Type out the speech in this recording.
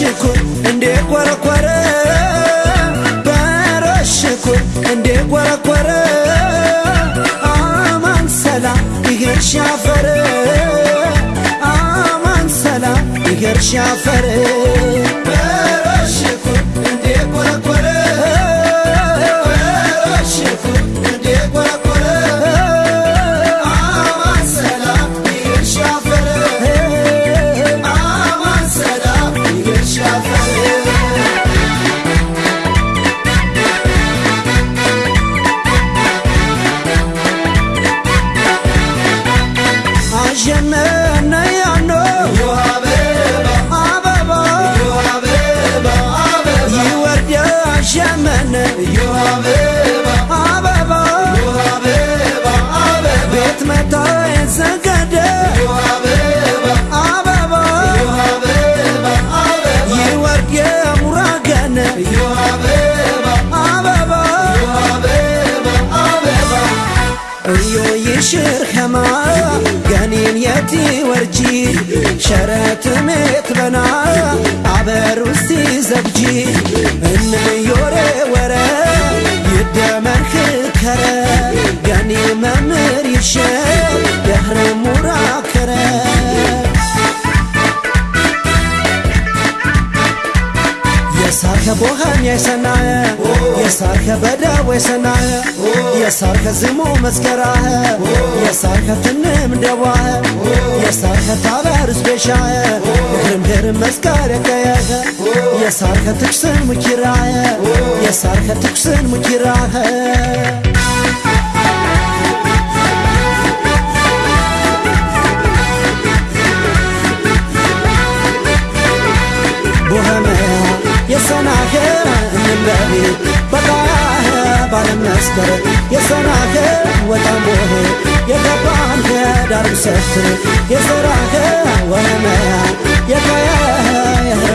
ባሮሽኮ እንዴ ቋረቋረ? ባሮሽኮ እንዴ ቋረቋረ? አማን ሰላም ይሄር ሻፈረ? አማን ሰላም ይሄር ሻፈረ? Imagine شر هما قنين يدي ورجي شرات متبنا عبر وسي زبجي. من يوم ቦኸን የሰናየ የሳርከ በደው የሰናየ የሳርከ ዝሙ መስከራየ የሳርከ ፍንም ደዋየ የሳርከ ታበር ስፔሻየ ግርምድርም መስከር የቀየኸ የሳርከ ትኩስን ሙኪራየ የሳርከ ትኩስን ሙኪራኸ ነበሪ በቃ ባለመስከር የሰራኸ ወጣም ወሄ የገባንከ ዳርም ሰፍር የሰራኸ ወመያ የካያ የህር